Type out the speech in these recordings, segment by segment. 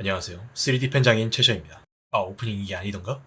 안녕하세요. 3D 펜 장인 최셔입니다. 아, 오프닝 이게 아니던가?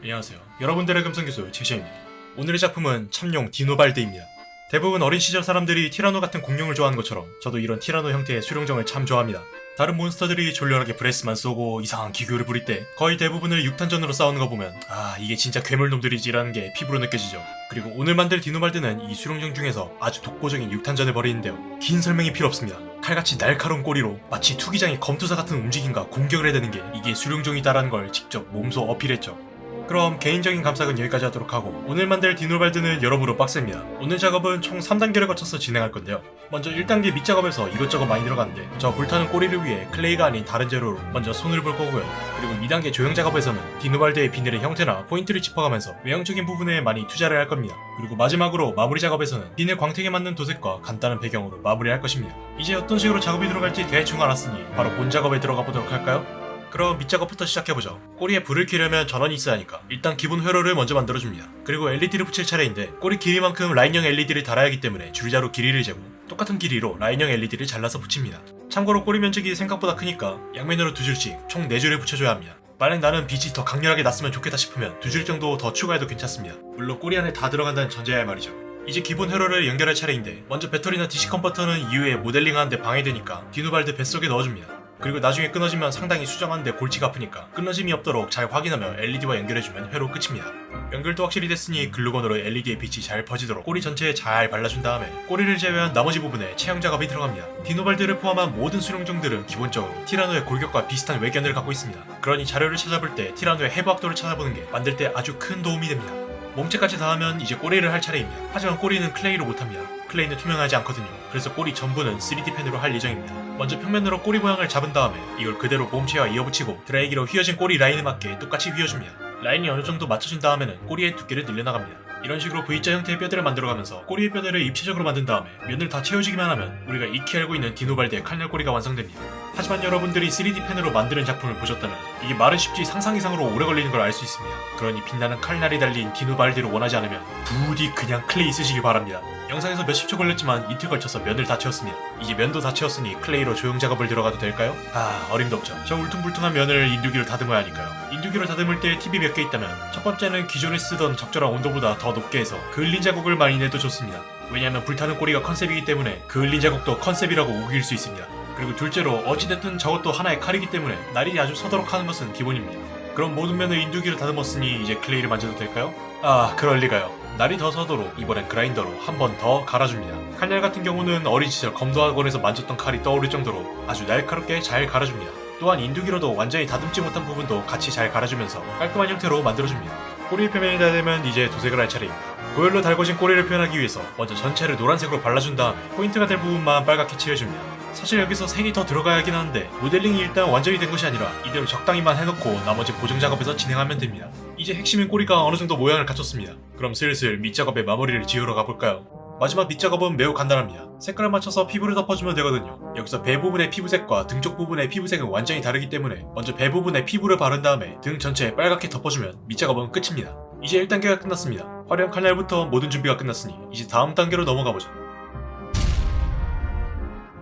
안녕하세요. 여러분들의 금성교수 최셔입니다. 오늘의 작품은 참용 디노발드입니다. 대부분 어린 시절 사람들이 티라노 같은 공룡을 좋아하는 것처럼 저도 이런 티라노 형태의 수룡정을 참 좋아합니다. 다른 몬스터들이 졸렬하게 브레스만 쏘고 이상한 기교를 부릴 때 거의 대부분을 6탄전으로 싸우는 거 보면 아 이게 진짜 괴물놈들이지라는 게 피부로 느껴지죠. 그리고 오늘 만들 디노발드는 이 수룡종 중에서 아주 독보적인 육탄전을 벌이는데요. 긴 설명이 필요 없습니다. 칼같이 날카로운 꼬리로 마치 투기장의 검투사 같은 움직임과 공격을 해대는 게 이게 수룡종이다라는 걸 직접 몸소 어필했죠. 그럼 개인적인 감상은 여기까지 하도록 하고 오늘 만들 디노발드는 여러모로 빡셉니다. 오늘 작업은 총 3단계를 거쳐서 진행할 건데요. 먼저 1단계 밑작업에서 이것저것 많이 들어가는데 저 불타는 꼬리를 위해 clay가 아닌 다른 재료로 먼저 손을 볼 거고요. 그리고 2단계 조형 작업에서는 디노발드의 비늘의 형태나 포인트를 짚어가면서 외형적인 부분에 많이 투자를 할 겁니다. 그리고 마지막으로 마무리 작업에서는 비늘 광택에 맞는 도색과 간단한 배경으로 마무리할 것입니다. 이제 어떤 식으로 작업이 들어갈지 대충 알았으니 바로 본 작업에 들어가 보도록 할까요? 그럼 밑작업부터 시작해보죠. 꼬리에 불을 켜려면 전원이 있어야 하니까 일단 기본 회로를 먼저 만들어줍니다. 그리고 LED를 붙일 차례인데 꼬리 길이만큼 라인형 LED를 달아야 하기 때문에 줄자로 길이를 재고 똑같은 길이로 라인형 LED를 잘라서 붙입니다. 참고로 꼬리 면적이 생각보다 크니까 양면으로 두 줄씩 총 4줄을 붙여줘야 합니다. 만약 나는 빛이 더 강렬하게 났으면 좋겠다 싶으면 두 줄 정도 더 추가해도 괜찮습니다. 물론 꼬리 안에 다 들어간다는 전제하에 말이죠. 이제 기본 회로를 연결할 차례인데 먼저 배터리나 DC 컨버터는 이후에 모델링하는데 방해되니까 디노발드 뱃속에 넣어줍니다. 그리고 나중에 끊어지면 상당히 수정하는데 골치가 아프니까 끊어짐이 없도록 잘 확인하며 LED와 연결해주면 회로 끝입니다. 연결도 확실히 됐으니 글루건으로 LED의 빛이 잘 퍼지도록 꼬리 전체에 잘 발라준 다음에 꼬리를 제외한 나머지 부분에 조형 작업이 들어갑니다. 디노발드를 포함한 모든 수룡종들은 기본적으로 티라노의 골격과 비슷한 외견을 갖고 있습니다. 그러니 자료를 찾아볼 때 티라노의 해부학도를 찾아보는 게 만들 때 아주 큰 도움이 됩니다. 몸체까지 다 하면 이제 꼬리를 할 차례입니다. 하지만 꼬리는 클레이로 못합니다. 클레이는 투명하지 않거든요. 그래서 꼬리 전부는 3D 펜으로 할 예정입니다. 먼저 평면으로 꼬리 모양을 잡은 다음에 이걸 그대로 몸체와 이어붙이고 드라이기로 휘어진 꼬리 라인에 맞게 똑같이 휘어줍니다. 라인이 어느 정도 맞춰진 다음에는 꼬리의 두께를 늘려나갑니다. 이런 식으로 V자 형태의 뼈대를 만들어가면서 꼬리의 뼈대를 입체적으로 만든 다음에 면을 다 채워주기만 하면 우리가 익히 알고 있는 디노발드의 칼날 꼬리가 완성됩니다. 하지만 여러분들이 3D 펜으로 만드는 작품을 보셨다면 이게 말은 쉽지 상상 이상으로 오래 걸리는 걸 알 수 있습니다. 그러니 빛나는 칼날이 달린 디노발드를 원하지 않으면 부디 그냥 클레이 쓰시기 바랍니다. 영상에서 몇십 초 걸렸지만 이틀 걸쳐서 면을 다 채웠습니다. 이제 면도 다 채웠으니 클레이로 조형 작업을 들어가도 될까요? 아 어림도 없죠. 저 울퉁불퉁한 면을 인두기로 다듬어야 하니까요. 인두기로 다듬을 때 팁이 몇 개 있다면 첫 번째는 기존에 쓰던 적절한 온도보다 더 높게 해서 그을린 자국을 많이 내도 좋습니다. 왜냐하면 불타는 꼬리가 컨셉이기 때문에 그을린 자국도 컨셉이라고 우길 수 있습니다. 그리고 둘째로 어찌됐든 저것도 하나의 칼이기 때문에 날이 아주 서도록 하는 것은 기본입니다. 그럼 모든 면을 인두기로 다듬었으니 이제 클레이를 만져도 될까요? 아 그럴리가요. 날이 더 서도록 이번엔 그라인더로 한 번 더 갈아줍니다. 칼날 같은 경우는 어린 시절 검도학원에서 만졌던 칼이 떠오를 정도로 아주 날카롭게 잘 갈아줍니다. 또한 인두기로도 완전히 다듬지 못한 부분도 같이 잘 갈아주면서 깔끔한 형태로 만들어줍니다. 꼬리 표면이 다 되면 이제 도색을 할 차례입니다. 고열로 달궈진 꼬리를 표현하기 위해서 먼저 전체를 노란색으로 발라준 다음 포인트가 될 부분만 빨갛게 칠해줍니다. 사실 여기서 색이 더 들어가야 하긴 하는데 모델링이 일단 완전히 된 것이 아니라 이대로 적당히만 해놓고 나머지 보정 작업에서 진행하면 됩니다. 이제 핵심인 꼬리가 어느 정도 모양을 갖췄습니다. 그럼 슬슬 밑작업의 마무리를 지으러 가볼까요? 마지막 밑작업은 매우 간단합니다. 색깔을 맞춰서 피부를 덮어주면 되거든요. 여기서 배 부분의 피부색과 등 쪽 부분의 피부색은 완전히 다르기 때문에 먼저 배 부분에 피부를 바른 다음에 등 전체에 빨갛게 덮어주면 밑작업은 끝입니다. 이제 1단계가 끝났습니다. 화려한 칼날부터 모든 준비가 끝났으니 이제 다음 단계로 넘어가보죠.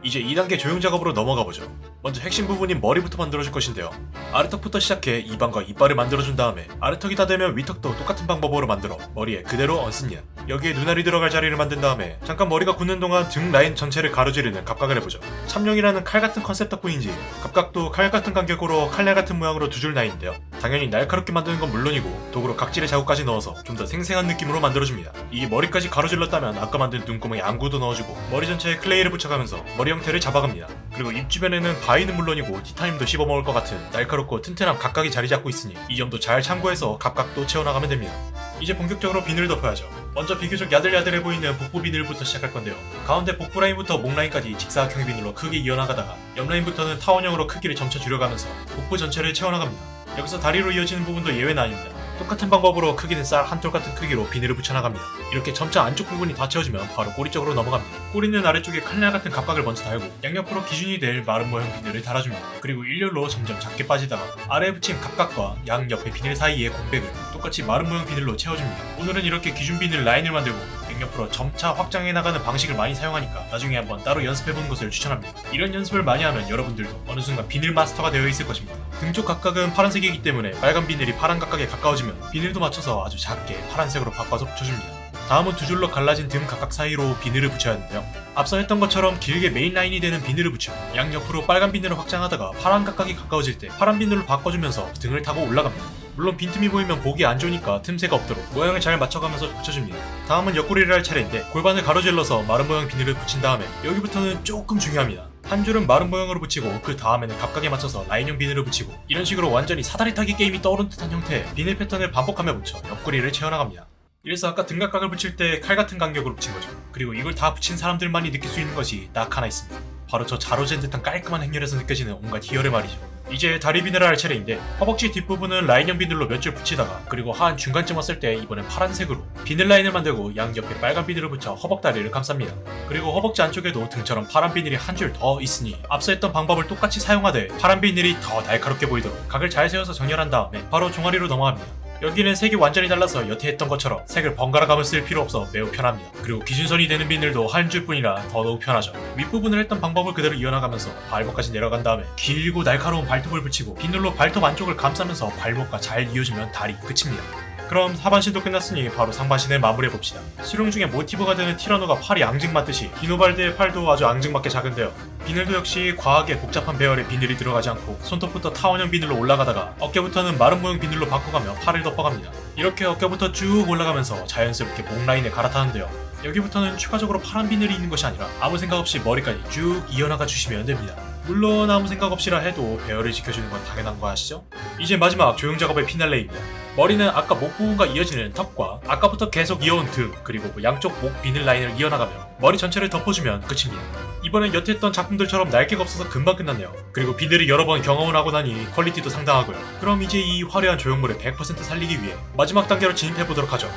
이제 2단계 조형 작업으로 넘어가보죠. 먼저 핵심 부분인 머리부터 만들어줄 것인데요. 아래턱부터 시작해 입안과 이빨을 만들어준 다음에 아래턱이 다 되면 위턱도 똑같은 방법으로 만들어 머리에 그대로 얹습니다. 여기에 눈알이 들어갈 자리를 만든 다음에 잠깐 머리가 굳는 동안 등 라인 전체를 가로지르는 갑각을 해보죠. 참룡이라는 칼 같은 컨셉 덕분인지 갑각도 칼 같은 간격으로 칼날 같은 모양으로 두 줄 나인데요. 당연히 날카롭게 만드는 건 물론이고 도구로 각질의 자국까지 넣어서 좀 더 생생한 느낌으로 만들어줍니다. 이게 머리까지 가로질렀다면 아까 만든 눈구멍에 안구도 넣어주고 머리 전체에 클레이를 붙여가면서 머리 형태를 잡아갑니다. 그리고 입 주변에는 바위는 물론이고 티타늄도 씹어먹을 것 같은 날카롭고 튼튼한 갑각이 자리 잡고 있으니 이 점도 잘 참고해서 갑각도 채워나가면 됩니다. 이제 본격적으로 비늘을 덮어야죠. 먼저 비교적 야들야들해 보이는 복부 비늘부터 시작할 건데요. 가운데 복부 라인부터 목 라인까지 직사각형 비늘로 크게 이어나가다가 옆 라인부터는 타원형으로 크기를 점차 줄여가면서 복부 전체를 채워나갑니다. 여기서 다리로 이어지는 부분도 예외는 아닙니다. 똑같은 방법으로 크기는 쌀 한 톨 같은 크기로 비늘을 붙여나갑니다. 이렇게 점차 안쪽 부분이 다 채워지면 바로 꼬리 쪽으로 넘어갑니다. 꼬리는 아래쪽에 칼날 같은 갑각을 먼저 달고 양옆으로 기준이 될 마름모형 비늘을 달아줍니다. 그리고 일렬로 점점 작게 빠지다가 아래에 붙인 갑각과 양 옆에 비늘 사이에 공백을 똑같이 마름모형 비늘로 채워줍니다. 오늘은 이렇게 기준 비늘 라인을 만들고 양옆으로 점차 확장해 나가는 방식을 많이 사용하니까 나중에 한번 따로 연습해보는 것을 추천합니다. 이런 연습을 많이 하면 여러분들도 어느 순간 비늘 마스터가 되어 있을 것입니다. 등쪽 갑각은 파란색이기 때문에 빨간 비늘이 파란 갑각에 가까워지면 비늘도 맞춰서 아주 작게 파란색으로 바꿔서 붙여줍니다. 다음은 두 줄로 갈라진 등 갑각 사이로 비늘을 붙여야 하는데요. 앞서 했던 것처럼 길게 메인 라인이 되는 비늘을 붙여 양옆으로 빨간 비늘을 확장하다가 파란 갑각이 가까워질 때 파란 비늘로 바꿔주면서 등을 타고 올라갑니다. 물론 빈틈이 보이면 보기 안 좋으니까 틈새가 없도록 모양을 잘 맞춰가면서 붙여줍니다. 다음은 옆구리를 할 차례인데 골반을 가로질러서 마른 모양 비늘을 붙인 다음에 여기부터는 조금 중요합니다. 한 줄은 마른 모양으로 붙이고 그 다음에는 각각에 맞춰서 라인형 비늘을 붙이고 이런 식으로 완전히 사다리 타기 게임이 떠오른 듯한 형태의 비늘 패턴을 반복하며 붙여 옆구리를 채워나갑니다. 이래서 아까 등각각을 붙일 때 칼 같은 간격으로 붙인 거죠. 그리고 이걸 다 붙인 사람들만이 느낄 수 있는 것이 딱 하나 있습니다. 바로 저 자로젠 듯한 깔끔한 행렬에서 느껴지는 온갖 희열의 말이죠. 이제 다리 비늘을 할 차례인데 허벅지 뒷부분은 라인형 비늘로 몇 줄 붙이다가 그리고 한 중간쯤 왔을 때 이번엔 파란색으로 비늘 라인을 만들고 양옆에 빨간 비늘을 붙여 허벅다리를 감쌉니다. 그리고 허벅지 안쪽에도 등처럼 파란 비늘이 한 줄 더 있으니 앞서 했던 방법을 똑같이 사용하되 파란 비늘이 더 날카롭게 보이도록 각을 잘 세워서 정렬한 다음에 바로 종아리로 넘어갑니다. 여기는 색이 완전히 달라서 여태 했던 것처럼 색을 번갈아 가며 쓸 필요 없어 매우 편합니다. 그리고 기준선이 되는 비늘도 한 줄뿐이라 더더욱 편하죠. 윗부분을 했던 방법을 그대로 이어나가면서 발목까지 내려간 다음에 길고 날카로운 발톱을 붙이고 비늘로 발톱 안쪽을 감싸면서 발목과 잘 이어주면 다리 끝입니다. 그럼 하반신도 끝났으니 바로 상반신을 마무리해봅시다. 수룡 중에 모티브가 되는 티라노가 팔이 앙증맞듯이 디노발드의 팔도 아주 앙증맞게 작은데요. 비늘도 역시 과하게 복잡한 배열의 비늘이 들어가지 않고 손톱부터 타원형 비늘로 올라가다가 어깨부터는 마름모형 비늘로 바꿔가며 팔을 덮어갑니다. 이렇게 어깨부터 쭉 올라가면서 자연스럽게 목 라인에 갈아타는데요. 여기부터는 추가적으로 파란 비늘이 있는 것이 아니라 아무 생각 없이 머리까지 쭉 이어나가 주시면 됩니다. 물론 아무 생각 없이라 해도 배열을 지켜주는 건 당연한 거 아시죠? 이제 마지막 조형 작업의 피날레입니다. 머리는 아까 목 부분과 이어지는 턱과 아까부터 계속 이어온 등 그리고 뭐 양쪽 목 비늘 라인을 이어나가며 머리 전체를 덮어주면 끝입니다. 이번엔 여태 했던 작품들처럼 날개가 없어서 금방 끝났네요. 그리고 비늘이 여러 번 경험을 하고 나니 퀄리티도 상당하고요. 그럼 이제 이 화려한 조형물을 100% 살리기 위해 마지막 단계로 진입해보도록 하죠.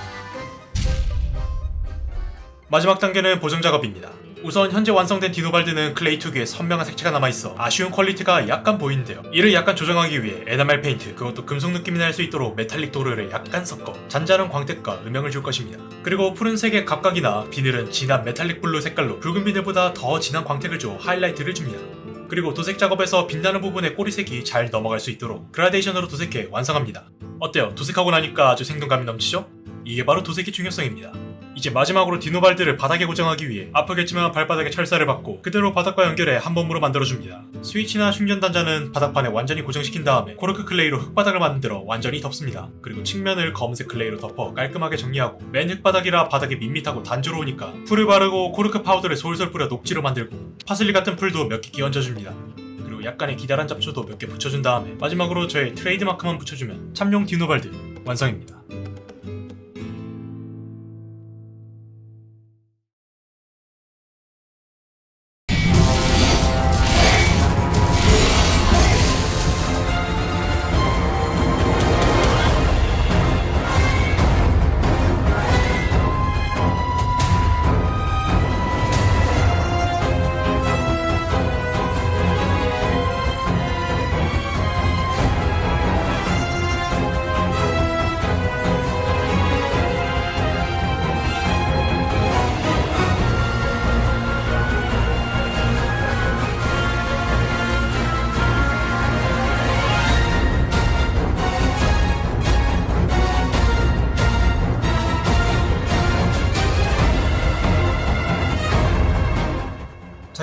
마지막 단계는 보정 작업입니다. 우선 현재 완성된 디노발드는 클레이 특유의 선명한 색채가 남아있어 아쉬운 퀄리티가 약간 보이는데요. 이를 약간 조정하기 위해 에나멜 페인트, 그것도 금속 느낌이 날 수 있도록 메탈릭 도르를 약간 섞어 잔잔한 광택과 음영을 줄 것입니다. 그리고 푸른색의 갑각이나 비늘은 진한 metallic blue 색깔로 붉은 비늘보다 더 진한 광택을 줘 하이라이트를 줍니다. 그리고 도색 작업에서 빛나는 부분에 꼬리색이 잘 넘어갈 수 있도록 그라데이션으로 도색해 완성합니다. 어때요? 도색하고 나니까 아주 생동감이 넘치죠? 이게 바로 도색의 중요성입니다. 이제 마지막으로 디노발드를 바닥에 고정하기 위해 아프겠지만 발바닥에 철사를 박고 그대로 바닥과 연결해 한 몸으로 만들어줍니다. 스위치나 충전 단자는 바닥판에 완전히 고정시킨 다음에 코르크 클레이로 흙바닥을 만들어 완전히 덮습니다. 그리고 측면을 검은색 클레이로 덮어 깔끔하게 정리하고 맨 흙바닥이라 바닥이 밋밋하고 단조로우니까 풀을 바르고 코르크 파우더를 솔솔 뿌려 녹지로 만들고 파슬리 같은 풀도 몇 개 끼얹어줍니다. 그리고 약간의 기다란 잡초도 몇 개 붙여준 다음에 마지막으로 저의 트레이드마크만 붙여주면 참용 디노발드 완성입니다.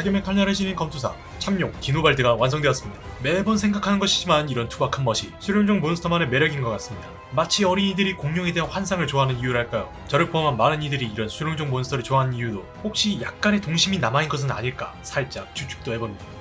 자기의 칼날해지는 검투사 참룡 디노발드가 완성되었습니다. 매번 생각하는 것이지만 이런 투박한 멋이 수룡종 몬스터만의 매력인 것 같습니다. 마치 어린이들이 공룡에 대한 환상을 좋아하는 이유랄까요? 저를 포함한 많은 이들이 이런 수룡종 몬스터를 좋아하는 이유도 혹시 약간의 동심이 남아있는 것은 아닐까 살짝 추측도 해봅니다.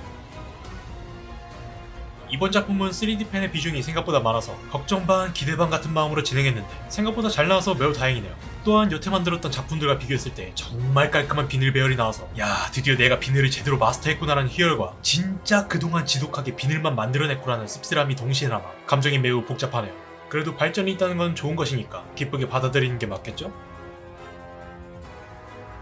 이번 작품은 3D 펜의 비중이 생각보다 많아서 걱정 반 기대 반 같은 마음으로 진행했는데 생각보다 잘 나와서 매우 다행이네요. 또한 여태 만들었던 작품들과 비교했을 때 정말 깔끔한 비늘 배열이 나와서 야 드디어 내가 비늘을 제대로 마스터했구나라는 희열과 진짜 그동안 지독하게 비늘만 만들어냈구나라는 씁쓸함이 동시에 남아 감정이 매우 복잡하네요. 그래도 발전이 있다는 건 좋은 것이니까 기쁘게 받아들이는 게 맞겠죠?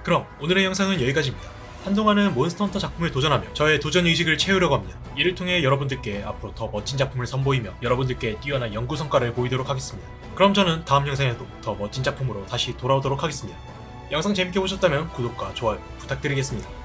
그럼 오늘의 영상은 여기까지입니다. 한동안은 몬스터 헌터 작품을 도전하며 저의 도전 의식을 채우려고 합니다. 이를 통해 여러분들께 앞으로 더 멋진 작품을 선보이며 여러분들께 뛰어난 연구 성과를 보이도록 하겠습니다. 그럼 저는 다음 영상에도 더 멋진 작품으로 다시 돌아오도록 하겠습니다. 영상 재밌게 보셨다면 구독과 좋아요 부탁드리겠습니다.